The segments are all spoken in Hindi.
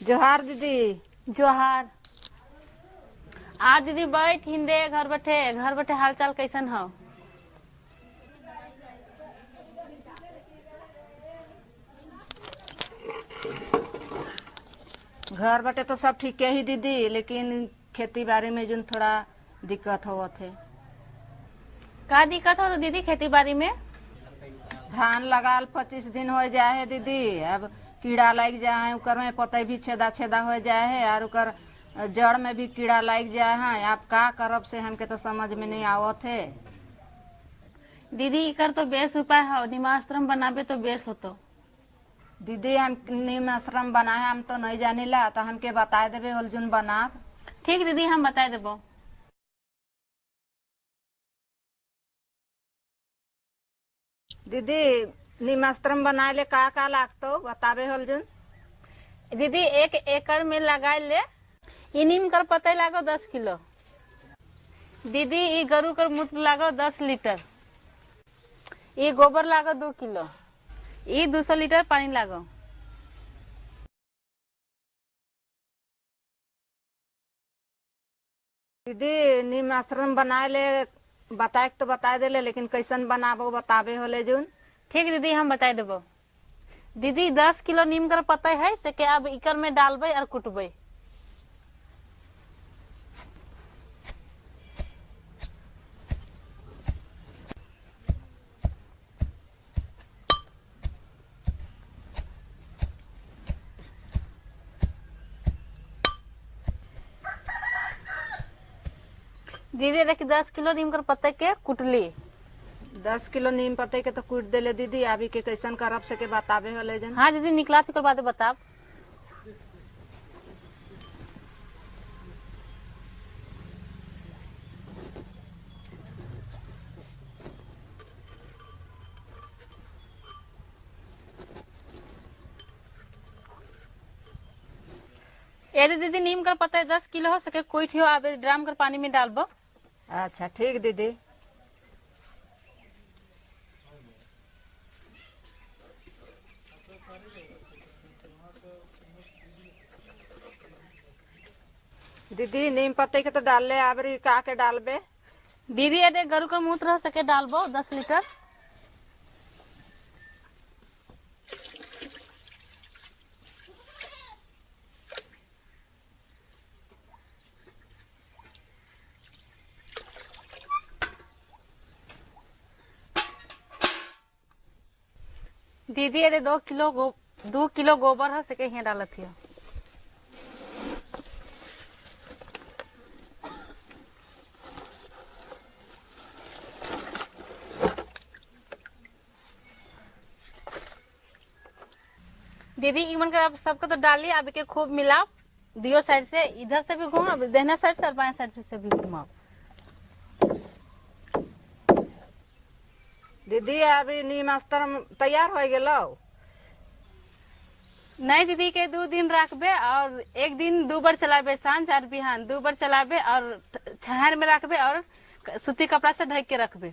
जोहार दीदी। जोहार। आ दीदी बैठ हिंदे घर बैठे। घर बैठे हालचाल कैसन हो? घर बटे तो सब ठीक है ही दीदी लेकिन खेती बाड़ी में जो थोड़ा दिक्कत हो। थे। का दिक्कत हो तो दीदी खेती बाड़ी में? धान लगाल पच्चीस दिन हो जाए है दीदी। अब कीड़ा लग जाए है ओकर में पतई भी छेदा छेदा हो जाए है और ओकर जड़ में भी कीड़ा लग जाए है। आप का करब से हमके तो समझ में नहीं आवत है। दीदी इकर तो बेस उपाय हो निमाश्रम बनाबे तो बेस होतो। दीदी हम नीम आश्रम बनाए हम तो नहीं जानिला तो हमके बता देवे होल जोन बनाब। ठीक दीदी हम बता देबो। दीदी नीम बनाए ले का का लागतो? बताबे होल जोन दीदी एक एकड़ में लगा ले ई नीम कर पतई लागो दस किलो। दीदी ई गरु कर मूत्र लागो दस लीटर। ई गोबर लागो दो किलो। ई दो सौ लीटर पानी लागो। दीदी नीम आश्रम बनाए ले बताए तो बता देले, लेकिन कैसन बनाबो बताबे होले जून। ठीक दीदी, हम बता देबो। दीदी, दस किलो नीम कर पतई है, से के अब इकर में डालबे और कुटबे। दीदी देखी दस किलो नीम कर पत्ते के कुटली? दस किलो नीम पत्ते के तो कूट देले दीदी अभी के कैसन करब से के बताबे होले जन। हाँ दीदी निकला थी बाद बताब। यदि दीदी नीम कर पत्ता दस किलो हो सके कोई ठियो आबे ड्राम कर पानी में डालबो। अच्छा ठीक दीदी। दीदी, नीम पत्ते के तो डालले आबरी का के डालबे? दीदी यदि गरु का मूत्र सके डालबो, दस लीटर। दीदी, अरे दो किलो गो, दो किलो गोबर हो सके यहाँ डालत हियो दीदी, इमन का अब सबको तो डालिए अब के खूब मिलाओ दियो साइड से, इधर से भी घुमाओ दहना साइड से, और बाएँ साइड से भी घुमाओ दीदी, अभी नीम स्तर तैयार हो गल? नहीं, दीदी, के दो दिन रखबे और एक दिन दो बार चलाबे, साँझ और बिहान। दो बार चलाबे और छहर में रखबे और सूती कपड़ा से ढक के रखबे।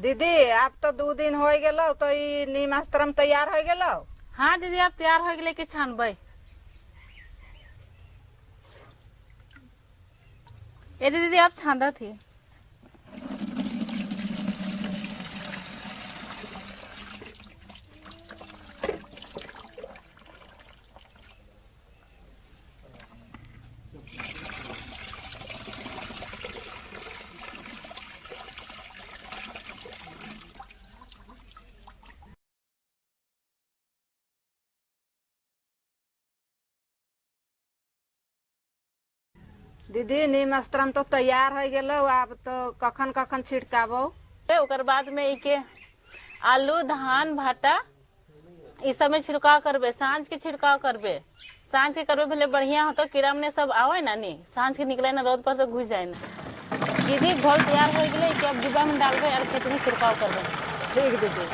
दीदी, आप तो दो दिन हो गए तो निमास्त्रम तैयार हो गए हाँ दीदी, आप तैयार हो गए कि छानबे? ये दीदी, आप छांदा थी। दीदी नीम आश्रम तो तैयार हो गेलो अब तो कखन कखन छिड़काबो ओकर बाद में इके आलू धान भाटा ई सब में छिड़काव करबे साँझ के छिड़काव करबे। साँझ के करबे भले बढ़िया होतो कीड़ा मने सब आवे ना? नी साँझ के निकले ना रोड पर तो घुस जाए ना। दीदी घोल तैयार हो गए कि अब डिब्बा में डाल के और खेत में छिड़काव कर दो ठीक दीदी।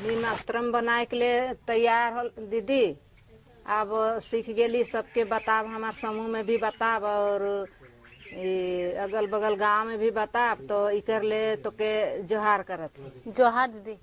निमस्त्रम बनाए के लिए तैयार हो दीदी, अब सीख गेली सबके बताब, हमार समूह में भी बताब और अगल बगल गाँव में भी बताब तो इकर ले तो के जोहार करत। जोहार, दीदी।